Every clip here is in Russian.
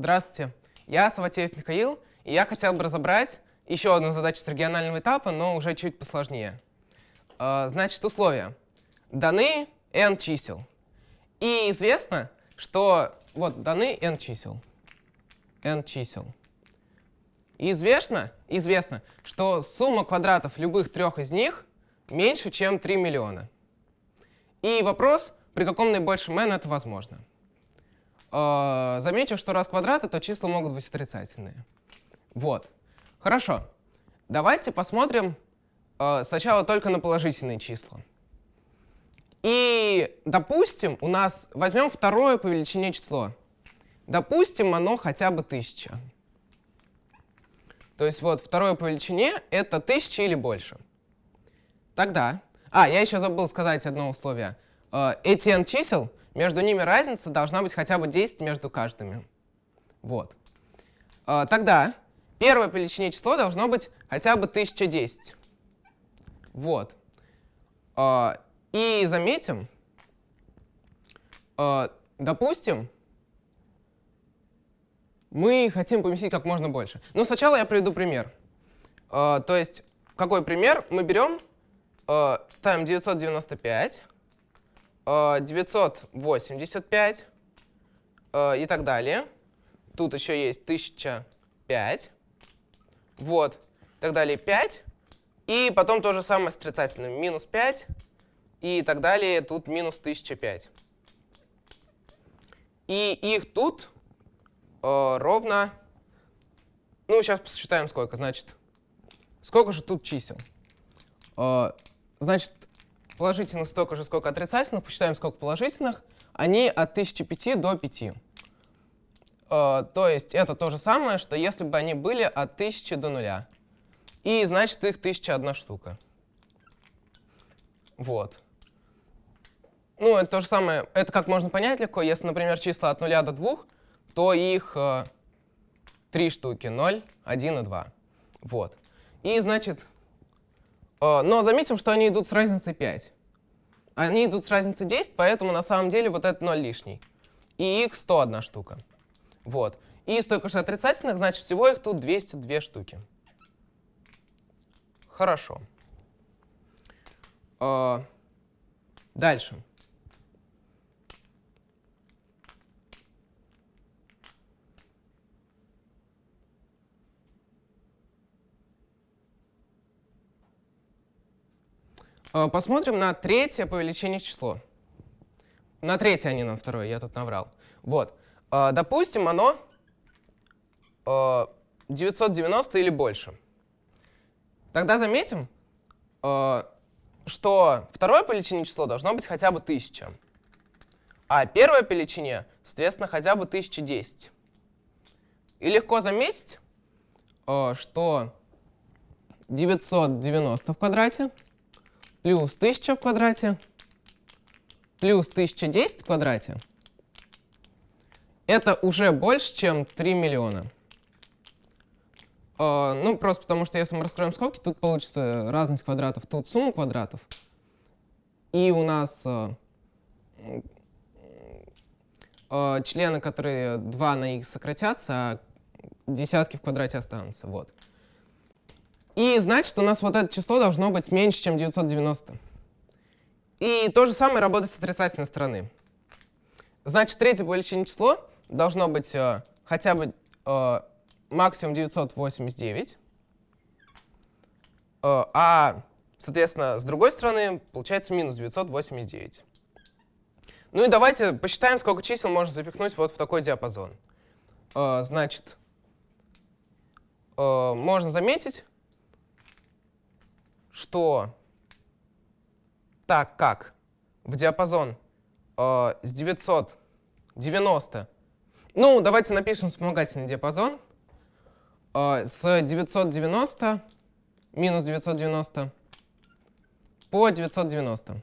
Здравствуйте, я Саватеев Михаил, и я хотел бы разобрать еще одну задачу с регионального этапа, но уже чуть посложнее. А, значит, условия. Даны n чисел. И известно, что вот даны n чисел. n чисел. И известно, известно, что сумма квадратов любых трех из них меньше, чем 3 миллиона. И вопрос, при каком наибольшем n это возможно. Э, замечу, что раз квадраты, то числа могут быть отрицательные. Вот. Хорошо. Давайте посмотрим э, сначала только на положительные числа. И, допустим, у нас возьмем второе по величине число. Допустим, оно хотя бы 1000. То есть вот второе по величине — это 1000 или больше. Тогда... А, я еще забыл сказать одно условие. Эти n чисел между ними разница должна быть хотя бы 10 между каждыми. Вот. А, тогда первое по величине число должно быть хотя бы 1010. Вот. А, и заметим, а, допустим, мы хотим поместить как можно больше. Но сначала я приведу пример. То есть, какой пример? Мы берем, ставим 995, 985 э, и так далее. Тут еще есть 1005. Вот. И так далее 5. И потом то же самое с отрицательным. Минус 5 и так далее. Тут минус 1005. И их тут э, ровно... Ну, сейчас посчитаем сколько. Значит, сколько же тут чисел? Э, значит, положительных столько же, сколько отрицательных, посчитаем, сколько положительных, они от 1005 до 5. Э, то есть это то же самое, что если бы они были от 1000 до 0. И значит их 1001 штука. Вот. Ну, это то же самое, это как можно понять легко. Если, например, числа от 0 до 2, то их э, 3 штуки, 0, 1 и 2. Вот. И, значит, но заметим, что они идут с разницей 5. Они идут с разницей 10, поэтому на самом деле вот это 0 лишний. И их 101 штука. Вот. И столько же отрицательных, значит, всего их тут 202 штуки. Хорошо. Э, дальше. Посмотрим на третье по величине число. На третье, а не на второе, я тут наврал. Вот. Э, допустим, оно 990 э, или больше. Тогда заметим, что второе по величине число должно быть хотя бы 1000. А первое по величине, соответственно, хотя бы 1010. И легко заметить, что 990 в квадрате плюс 1000 в квадрате плюс 1010 в квадрате, это уже больше, чем 3 миллиона. Uh, ну, просто потому что если мы раскроем скобки, тут получится разность квадратов, тут сумма квадратов. И у нас uh, uh, члены, которые 2 на x сократятся, а десятки в квадрате останутся. Вот. И значит, у нас вот это число должно быть меньше, чем 990. И то же самое работает с отрицательной стороны. Значит, третье по число должно быть э, хотя бы э, максимум 989. Э, а, соответственно, с другой стороны получается минус 989. Ну и давайте посчитаем, сколько чисел можно запихнуть вот в такой диапазон. Э, значит, э, можно заметить, что так как в диапазон э, с 990, ну, давайте напишем вспомогательный диапазон, э, с 990 минус 990 по 990.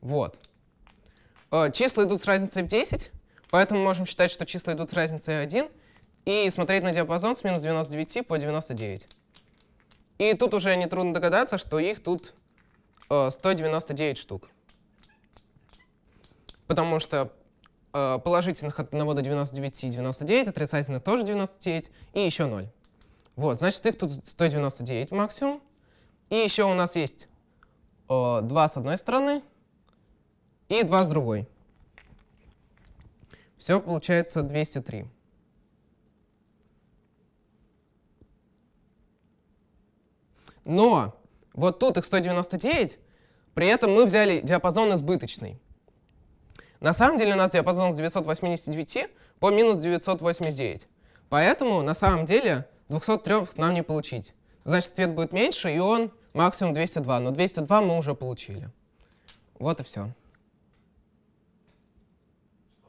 Вот. Э, числа идут с разницей в 10, поэтому можем считать, что числа идут с разницей в 1, и смотреть на диапазон с минус 99 по 99. И тут уже нетрудно догадаться, что их тут э, 199 штук. Потому что э, положительных от 1 до 99 99, отрицательных тоже 99 и еще 0. Вот, значит, их тут 199 максимум. И еще у нас есть э, 2 с одной стороны и 2 с другой. Все получается 203. Но вот тут их 199, при этом мы взяли диапазон избыточный. На самом деле у нас диапазон с 989 по минус 989. Поэтому на самом деле 203 нам не получить. Значит, ответ будет меньше, и он максимум 202. Но 202 мы уже получили. Вот и все.